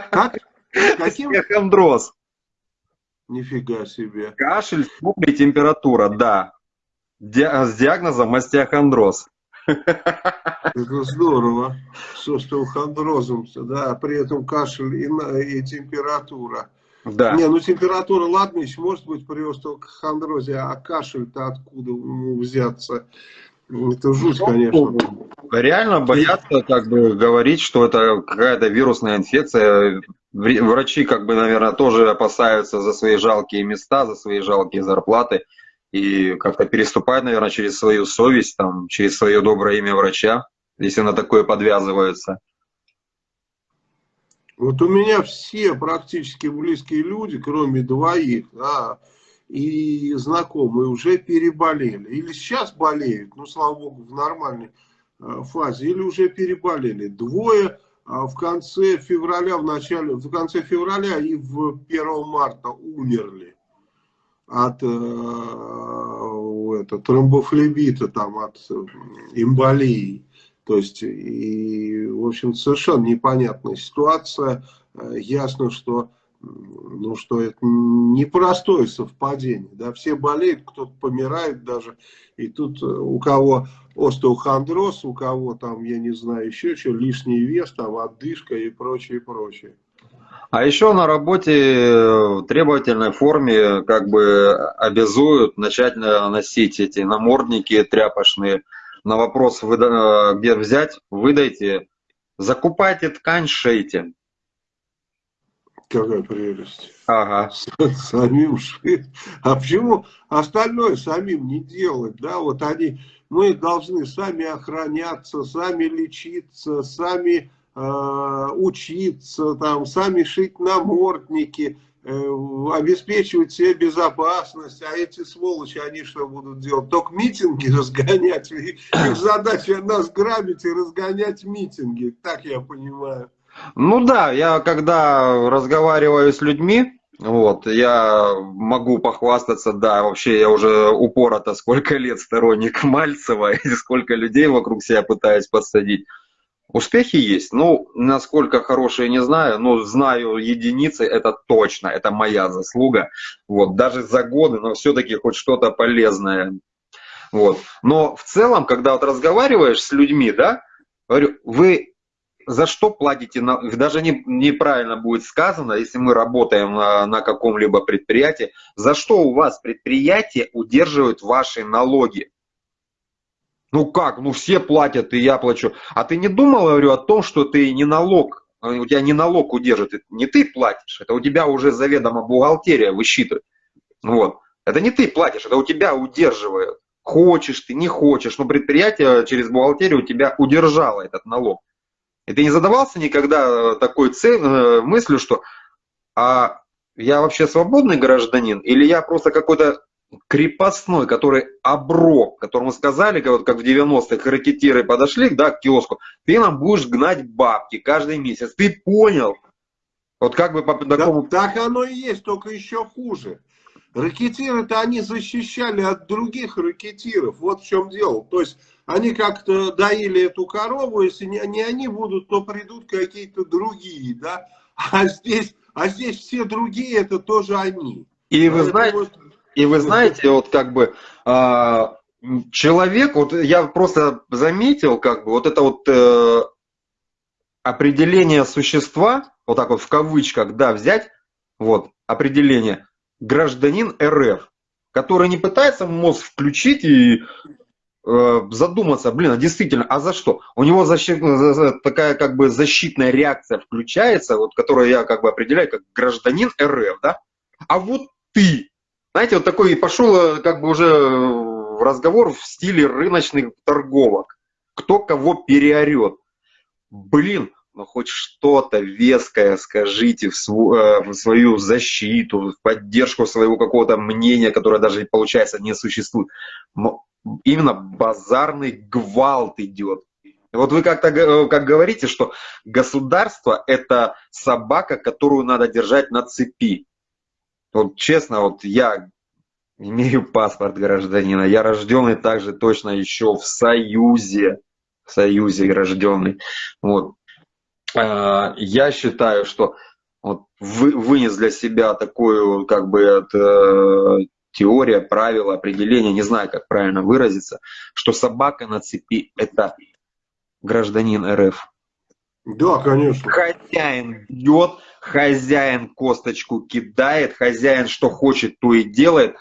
Как? Каким? Остеохондроз. Нифига себе. Кашель, и температура, да. Ди- С диагнозом остеохондроз. Это здорово. С остеохондрозом, да, при этом кашель и, и температура. Да. Не, ну температура, ладно, еще может быть при остеохондрозе, а кашель-то откуда ему взяться? Это жуть, конечно. Реально боятся как бы говорить, что это какая-то вирусная инфекция. Врачи как бы, наверное, тоже опасаются за свои жалкие места, за свои жалкие зарплаты. И как-то переступают, наверное, через свою совесть, там, через свое доброе имя врача, если на такое подвязываются. Вот у меня все практически близкие люди, кроме двоих, да, и знакомые уже переболели. Или сейчас болеют, ну, слава богу, в нормальной э, фазе, или уже переболели. Двое а, в конце февраля, в начале, в конце февраля и в 1 марта умерли. от э, это, тромбофлебита, там, от эмболии. То есть, и, в общем, совершенно непонятная ситуация. Ясно, что ну, что это непростое совпадение. Да? Все болеют, кто-то помирает даже. И тут э, у кого остеохондроз, у кого там, я не знаю, еще что, лишний вес, там, отдышка и прочее, прочее. А еще на работе в требовательной форме как бы обязуют начать носить эти намордники тряпочные. На вопрос, где взять, выдайте, закупайте ткань, шейте. Какая прелесть. Ага. Самим шить. А почему остальное самим не делать? Да, вот они, мы должны сами охраняться, сами лечиться, сами э, учиться, там, сами шить намордники, э, обеспечивать себе безопасность. А эти сволочи, они что будут делать? Только митинги разгонять. Их задача нас грабить и разгонять митинги. Так я понимаю. Ну да, я когда разговариваю с людьми, вот, я могу похвастаться, да, вообще я уже упорото сколько лет сторонник Мальцева и сколько людей вокруг себя пытаюсь посадить. Успехи есть, ну, насколько хорошие, не знаю, но знаю единицы, это точно, это моя заслуга, вот, даже за годы, но все-таки хоть что-то полезное, вот. Но в целом, когда вот разговариваешь с людьми, да, говорю, вы за что платите, даже не, неправильно будет сказано, если мы работаем на, на каком-либо предприятии, за что у вас предприятие удерживает ваши налоги? Ну как, ну все платят, и я плачу. А ты не думал, говорю, о том, что ты не налог, у тебя не налог удерживает, не ты платишь, это у тебя уже заведомо бухгалтерия высчитывает. Вот. Это не ты платишь, это у тебя удерживают. Хочешь ты, не хочешь, но предприятие через бухгалтерию у тебя удержало этот налог. И ты не задавался никогда такой цель, э, мыслью, что а я вообще свободный гражданин или я просто какой-то крепостной, который оброк, которому сказали, как, как в 90-х ракетиры подошли да, к киоску, ты нам будешь гнать бабки каждый месяц. Ты понял? Вот как бы по такому... Да, так оно и есть, только еще хуже. Ракетиры-то они защищали от других ракетиров. Вот в чем дело. То есть они как-то доили эту корову, если не, не они будут, то придут какие-то другие, да. А здесь, а здесь все другие это тоже они. И вы знаете, вот... и вы знаете, вот как бы а, человек, вот я просто заметил, как бы вот это вот э, определение существа, вот так вот в кавычках, да, взять, вот определение гражданин РФ, который не пытается мозг включить и задуматься, блин, а действительно, а за что? У него защит, такая как бы защитная реакция включается, вот, которую я как бы определяю как гражданин РФ, да? А вот ты, знаете, вот такой пошел э, как бы уже разговор в стиле рыночных торговок. Кто кого переорет. Блин, ну хоть что-то веское скажите в, свою, э, в свою защиту, в поддержку своего какого-то мнения, которое даже, получается, не существует. Но именно базарный гвалт идет. Вот вы как-то э, как говорите, что государство – это собака, которую надо держать на цепи. Вот честно, вот я имею паспорт гражданина, я рожденный также точно еще в Союзе, в Союзе рожденный. Вот. А, я считаю, что вот вы, вынес для себя такую как бы это, теория, правила, определение, не знаю, как правильно выразиться, что собака на цепи – это гражданин РФ. Да, конечно. Хозяин бьет, хозяин косточку кидает, хозяин что хочет, то и делает.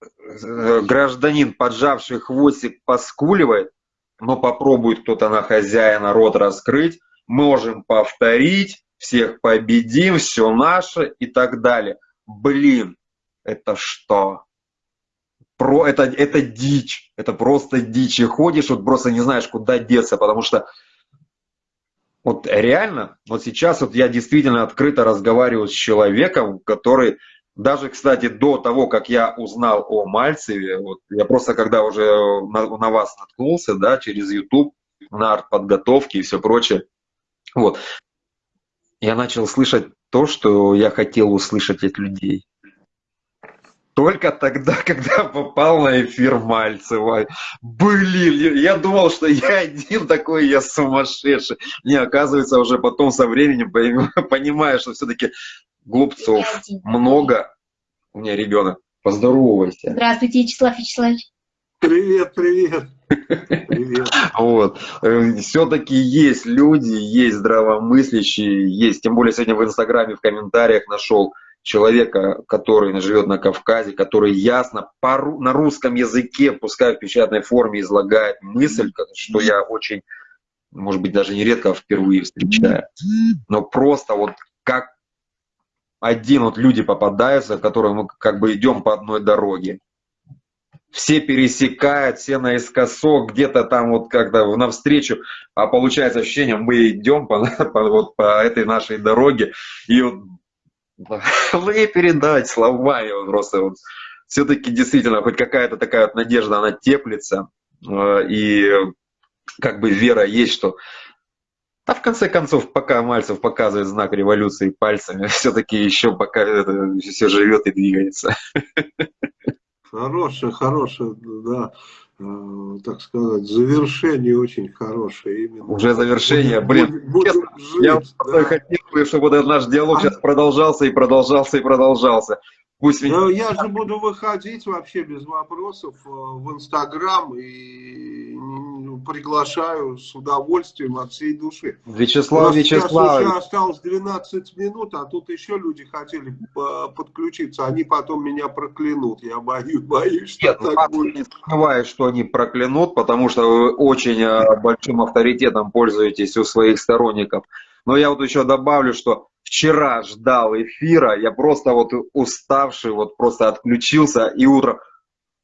Э, гражданин, поджавший хвостик, поскуливает, но попробует кто-то на хозяина рот раскрыть, можем повторить, всех победим, все наше и так далее. Блин, это что? Про, это, это дичь, это просто дичь. И ходишь, вот просто не знаешь, куда деться, потому что вот реально, вот сейчас вот я действительно открыто разговариваю с человеком, который даже, кстати, до того, как я узнал о Мальцеве, вот я просто когда уже на, на вас наткнулся, да, через YouTube, на артподготовке и все прочее, вот, я начал слышать то, что я хотел услышать от людей. Только тогда, когда попал на эфир Мальцева. Блин, я думал, что я один такой, я сумасшедший. Не, оказывается, уже потом со временем понимаю, что все-таки глупцов много. У меня ребенок. Поздоровайся. Здравствуйте, Вячеслав Вячеславович. Привет, привет. Привет. Вот. Э, Все-таки есть люди, есть здравомыслящие, есть. Тем более сегодня в Инстаграме в комментариях нашел человека, который живет на Кавказе, который ясно по, на русском языке, пускай в печатной форме, излагает мысль, что я очень, может быть, даже нередко впервые встречаю. Но просто вот как один вот люди попадаются, которые мы как бы идем по одной дороге. Все пересекают, все наискосок, где-то там вот как-то навстречу, а получается ощущение, мы идем по, по, вот по этой нашей дороге, и вот не передать словами, вот просто вот, все-таки действительно хоть какая-то такая вот надежда, она теплится, э, и как бы вера есть, что а в конце концов, пока Мальцев показывает знак революции пальцами, все-таки еще пока это все живет и двигается. Хорошее, хорошее, да, так сказать, завершение очень хорошее. Именно. Уже завершение, блин, будем, честно, жить, я да. хотел, чтобы этот наш диалог сейчас продолжался и продолжался и продолжался. Пусть меня... Я же буду выходить вообще без вопросов э, в Инстаграм и приглашаю с удовольствием от всей души. Вячеслав сейчас Вячеславович, уже осталось 12 минут, а тут еще люди хотели э, подключиться, они потом меня проклянут. Я боюсь, боюсь что Нет, ну, так будет. не сомневаюсь, что они проклянут, потому что вы очень э, большим авторитетом пользуетесь у своих сторонников. Но я вот еще добавлю, что вчера ждал эфира, я просто вот уставший, вот просто отключился, и утром,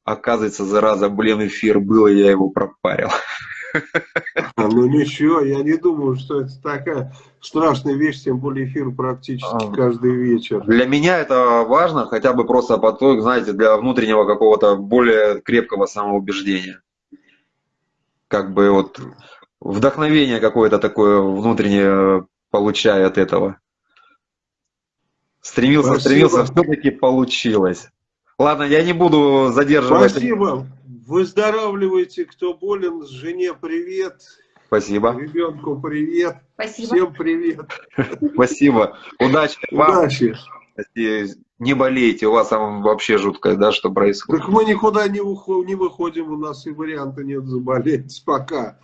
оказывается, зараза, блин, эфир был, и я его пропарил. А, Ну ничего, я не думаю, что это такая страшная вещь, тем более эфир практически А. каждый вечер. Для меня это важно, хотя бы просто по той, знаете, для внутреннего какого-то более крепкого самоубеждения. Как бы вот вдохновение какое-то такое внутреннее получая от этого. Стремился, Спасибо. стремился, все-таки получилось. Ладно, я не буду задерживать. Спасибо. Выздоравливайте, кто болен, жене привет, Спасибо, ребенку привет, Спасибо. всем привет, спасибо. Удачи вам. удачи. Не болейте, у вас там вообще жутко, да, что происходит. Так мы никуда не, ухо- не выходим, у нас и варианта нет заболеть пока.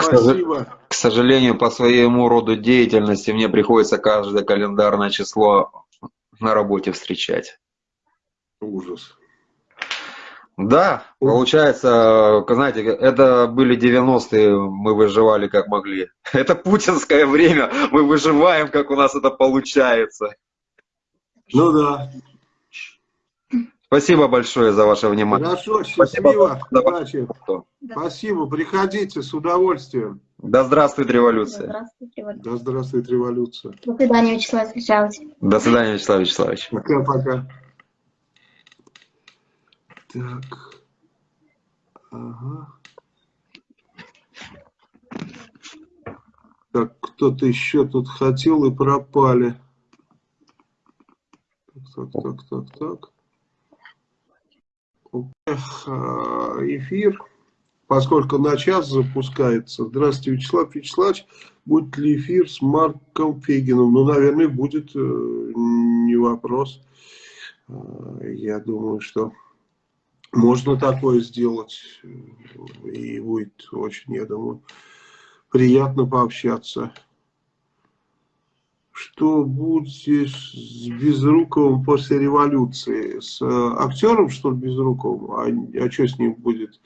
Сожалению, Спасибо. К сожалению, по своему роду деятельности мне приходится каждое календарное число на работе встречать. Ужас. Да, получается, знаете, это были 90-е, мы выживали как могли. Это путинское время, мы выживаем, как у нас это получается. Ну да. Спасибо большое за ваше внимание. Хорошо, Спасибо счастливо, удачи. ваше- Спасибо, приходите с удовольствием. Да здравствует революция. Здравствуйте. Вот. Да здравствует революция. До свидания, Вячеслав Вячеславович. До свидания, Вячеслав Вячеславович. Пока-пока. Так. Ага. Так, кто-то еще тут хотел и пропали. Так, так, так, так, так. А, Эфир, поскольку на час запускается. Здравствуйте, Вячеслав Вячеславович. Будет ли эфир с Марком Фегиным? Ну, наверное, будет, э, не вопрос. А, Я думаю, что можно такое сделать. И будет очень, я думаю, приятно пообщаться. Что будет с Безруковым после революции? С э, актером, что ли, Безруковым? А, а что с ним будет?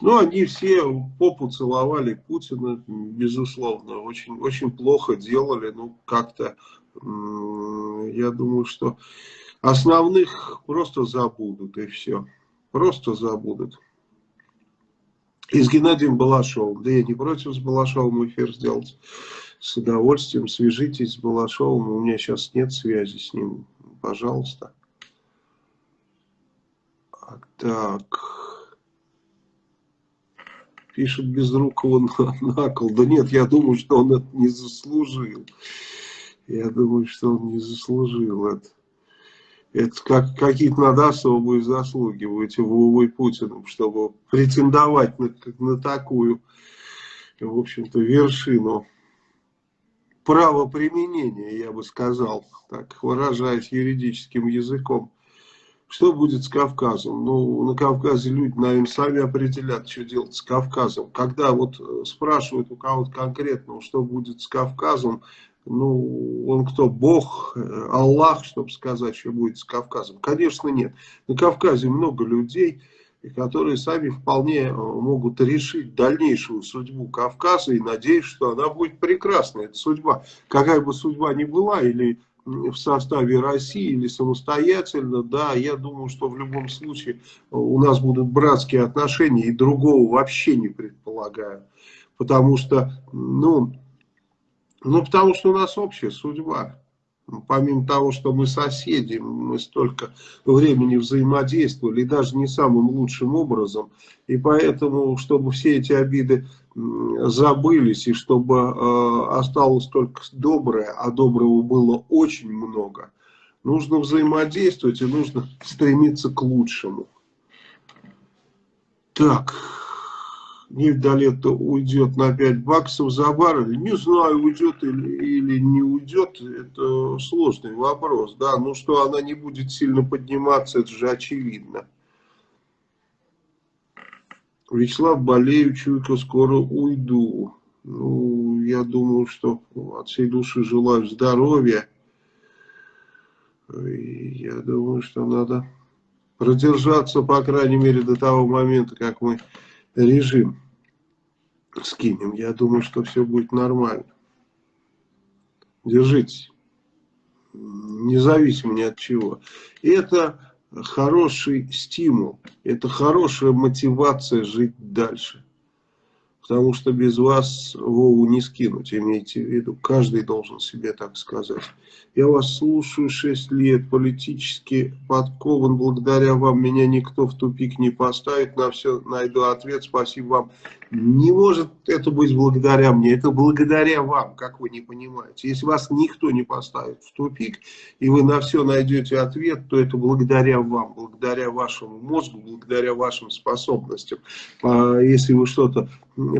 Ну, они все попу целовали Путина, безусловно. Очень, очень плохо делали. Ну, как-то, я думаю, что основных просто забудут, и все. Просто забудут. И с Геннадием Балашовым. Да я не против с Балашовым эфир сделать. С удовольствием свяжитесь с Балашовым. У меня сейчас нет связи с ним. Пожалуйста. А, Так. Пишет Безрукова на, на кол. Да нет, я думаю, что он это не заслужил. Я думаю, что он не заслужил это. Это как какие-то надо особые заслуги этих Вовой Путиным, чтобы претендовать на, на такую, в общем-то, вершину правоприменения, я бы сказал, так выражаясь юридическим языком. Что будет с Кавказом? Ну, на Кавказе люди, наверное, сами определят, что делать с Кавказом. Когда вот э, спрашивают у кого-то конкретного, что будет с Кавказом, ну, он кто, Бог, э, Аллах, чтобы сказать, что будет с Кавказом? Конечно, нет. На Кавказе много людей, которые сами вполне э, могут решить дальнейшую судьбу Кавказа, и надеюсь, что она будет прекрасная, эта судьба. Какая бы судьба ни была, или в составе России или самостоятельно, да, я думаю, что в любом случае у нас будут братские отношения и другого вообще не предполагаю. Потому что, ну, ну, потому что у нас общая судьба. Помимо того, что мы соседи, мы столько времени взаимодействовали, даже не самым лучшим образом. И поэтому, чтобы все эти обиды забылись, и чтобы э, осталось только доброе, а доброго было очень много, нужно взаимодействовать и нужно стремиться к лучшему. Так, нефть уйдет на 5 баксов за баррель. Не знаю, уйдет или, или не уйдет, это сложный вопрос. Да, ну что она не будет сильно подниматься, это же очевидно. Вячеслав, болею, чуйка, скоро уйду. Ну, я думаю, что от всей души желаю здоровья. И я думаю, что надо продержаться, по крайней мере, до того момента, как мы режим скинем. Я думаю, что все будет нормально. Держитесь. Независимо ни от чего. Это хороший стимул, это хорошая мотивация жить дальше. Потому что без вас Вову не скинуть, имейте в виду. Каждый должен себе так сказать. Я вас слушаю 6 лет, политически подкован. Благодаря вам меня никто в тупик не поставит. На все найду ответ. Спасибо вам. Не может это быть благодаря мне, это благодаря вам, как вы не понимаете. Если вас никто не поставит в тупик, и вы на все найдете ответ, то это благодаря вам, благодаря вашему мозгу, благодаря вашим способностям. А если вы что-то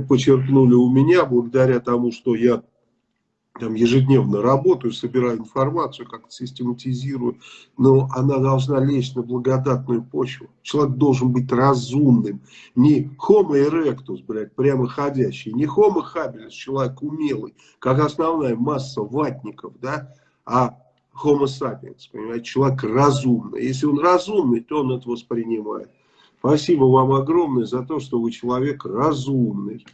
почерпнули у меня, благодаря тому, что я там ежедневно работаю, собираю информацию, как-то систематизирую, но она должна лечь на благодатную почву. Человек должен быть разумным, не homo erectus, блядь, прямо ходящий, не homo habilis, человек умелый, как основная масса ватников, да, а homo sapiens, понимаете, человек разумный. Если он разумный, то он это воспринимает. Спасибо вам огромное за то, что вы человек разумный.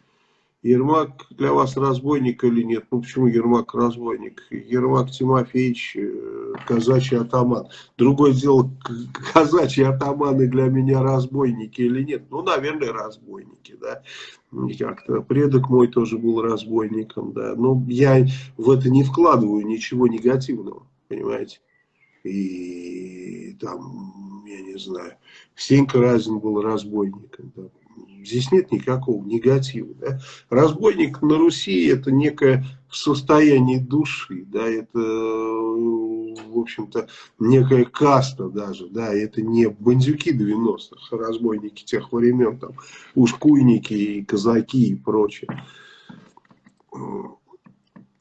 Ермак для вас разбойник или нет? Ну почему Ермак разбойник? Ермак Тимофеевич, э, казачий атаман. Другое дело, казачьи атаманы для меня разбойники или нет? Ну, наверное, разбойники, да. Как-то предок мой тоже был разбойником, да. Но я в это не вкладываю ничего негативного, понимаете? И там, я не знаю, Сенька Разин был разбойником, да Здесь нет никакого негатива. Да? Разбойник на Руси это некое состояние души, да, это, в общем-то, некая каста даже, да, это не бандюки 90-х, разбойники тех времен, там, ушкуйники и казаки и прочее.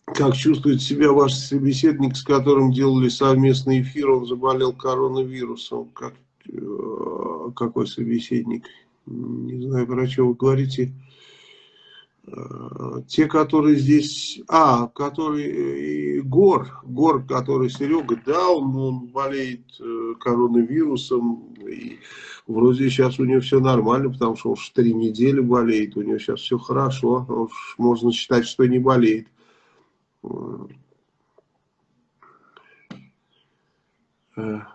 Как чувствует себя ваш собеседник, с которым делали совместный эфир, он заболел коронавирусом, как, э, какой собеседник? Не знаю, про что вы говорите, э, те, которые здесь, а, который Гор, Гор, который Серега, да, он, он болеет э, коронавирусом, и вроде сейчас у него все нормально, потому что он уж три недели болеет, у него сейчас все хорошо, уж можно считать, что не болеет. Uh...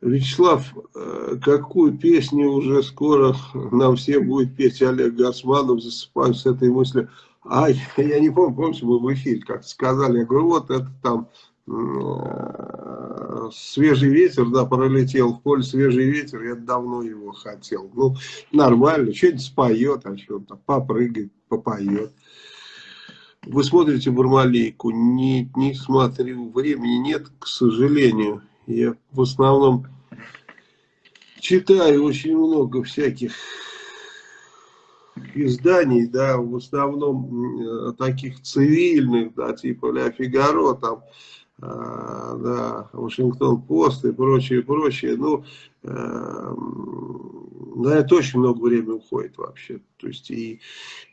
Вячеслав, э, какую песню уже скоро нам все будет петь Олег Гасманов, засыпаю с этой мыслью. А, я не помню, помните, мы в эфире как сказали, я говорю, вот это там э, свежий ветер, да, пролетел в поле свежий ветер, я давно его хотел. Ну, нормально, что-нибудь споет, о чем-то, попрыгает, попоет. Вы смотрите Бармалейку? Не, не смотрю, времени нет, к сожалению. Я в основном читаю очень много всяких изданий, да, в основном э, таких цивильных, да, типа Ля Фигаро, там, э, да, Вашингтон Пост и прочее, прочее. Ну, э, на это очень много времени уходит вообще. То есть и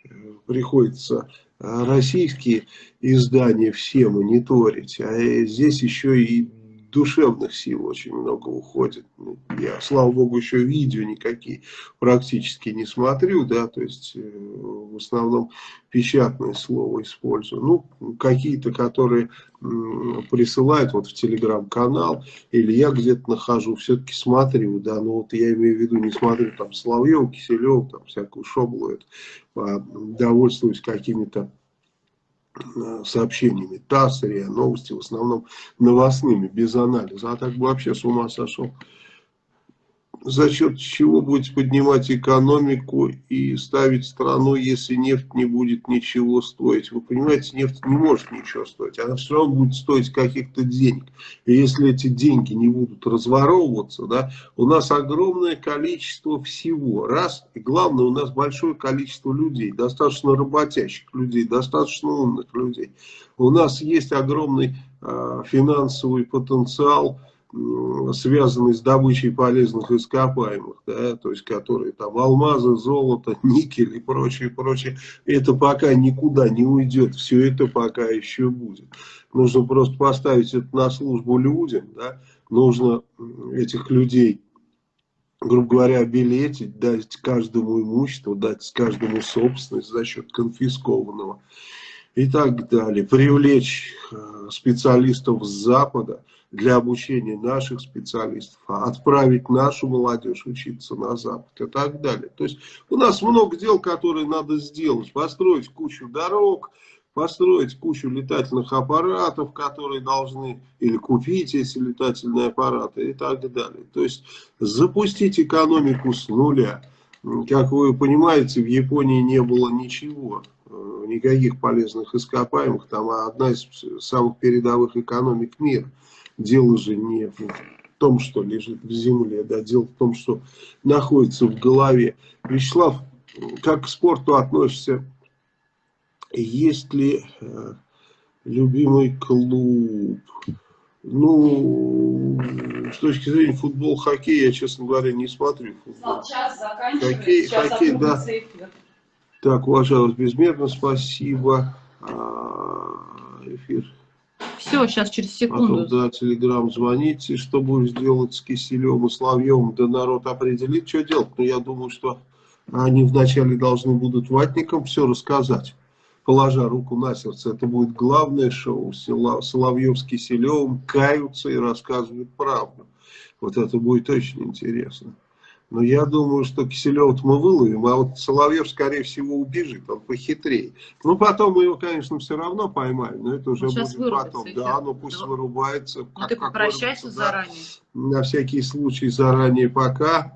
э, приходится российские издания все мониторить, а здесь еще и душевных сил очень много уходит. Ну, я, слава богу, еще видео никакие практически не смотрю, да, то есть э, в основном печатное слово использую. Ну, какие-то, которые присылают вот в телеграм-канал, или я где-то нахожу, все-таки смотрю, да, но вот я имею в виду, не смотрю там Соловьев, Киселев, там всякую шоблу, это, а довольствуюсь какими-то сообщениями ТАСС, РИА Новости, в основном новостными, без анализа. А так бы вообще с ума сошел. За счет чего будете поднимать экономику и ставить страну, если нефть не будет ничего стоить? Вы понимаете, нефть не может ничего стоить. Она все равно будет стоить каких-то денег. И если эти деньги не будут разворовываться, да, у нас огромное количество всего. Раз. И главное, у нас большое количество людей, достаточно работящих людей, достаточно умных людей. У нас есть огромный э, финансовый потенциал, связанный с добычей полезных ископаемых, да, то есть которые там алмазы, золото, никель и прочее, прочее, это пока никуда не уйдет, все это пока еще будет. Нужно просто поставить это на службу людям, да, нужно этих людей, грубо говоря, билетить, дать каждому имущество, дать каждому собственность за счет конфискованного и так далее, привлечь э, специалистов с Запада, для обучения наших специалистов, а отправить нашу молодежь учиться на Запад и так далее. То есть у нас много дел, которые надо сделать. Построить кучу дорог, построить кучу летательных аппаратов, которые должны, или купить эти летательные аппараты и так далее. То есть запустить экономику с нуля. Как вы понимаете, в Японии не было ничего, э, никаких полезных ископаемых. Там одна из самых передовых экономик мира. Дело же не в том, что лежит в земле, да, дело в том, что находится в голове. Вячеслав, как к спорту относишься? Есть ли э, любимый клуб? Ну, с точки зрения футбол, хоккей, я, честно говоря, не смотрю футбол. Час Хоккей, хоккей, да. Так, уважалось безмерно, спасибо. А, эфир все, сейчас через секунду. Потом, да, телеграм звоните, что будешь делать с Киселем и Славьем, да народ определит, что делать. Но я думаю, что они вначале должны будут ватникам все рассказать, положа руку на сердце. Это будет главное шоу. Соловьев с Киселевым каются и рассказывают правду. Вот это будет очень интересно. Но я думаю, что Киселева мы выловим, а вот Соловьев, скорее всего, убежит, он похитрее. Ну, потом мы его, конечно, все равно поймаем, но это уже он будет потом. Да, ну пусть да. вырубается. Ну, как, ты попрощайся заранее. Да, на всякий случай заранее пока.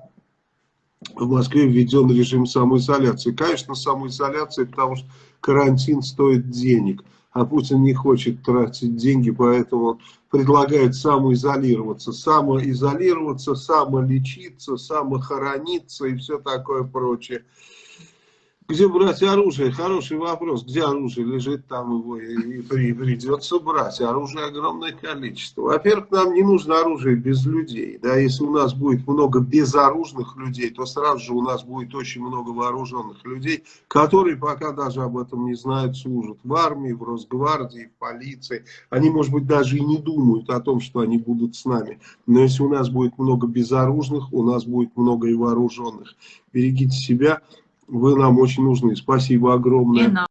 В Москве введен режим самоизоляции. Конечно, самоизоляция, потому что карантин стоит денег а Путин не хочет тратить деньги, поэтому предлагает самоизолироваться, самоизолироваться, самолечиться, самохорониться и все такое прочее. Где брать оружие? Хороший вопрос. Где оружие лежит, там его и придется брать. Оружие огромное количество. Во-первых, нам не нужно оружие без людей. Да? Если у нас будет много безоружных людей, то сразу же у нас будет очень много вооруженных людей, которые пока даже об этом не знают, служат в армии, в Росгвардии, в полиции. Они, может быть, даже и не думают о том, что они будут с нами. Но если у нас будет много безоружных, у нас будет много и вооруженных. Берегите себя вы нам очень нужны. Спасибо огромное.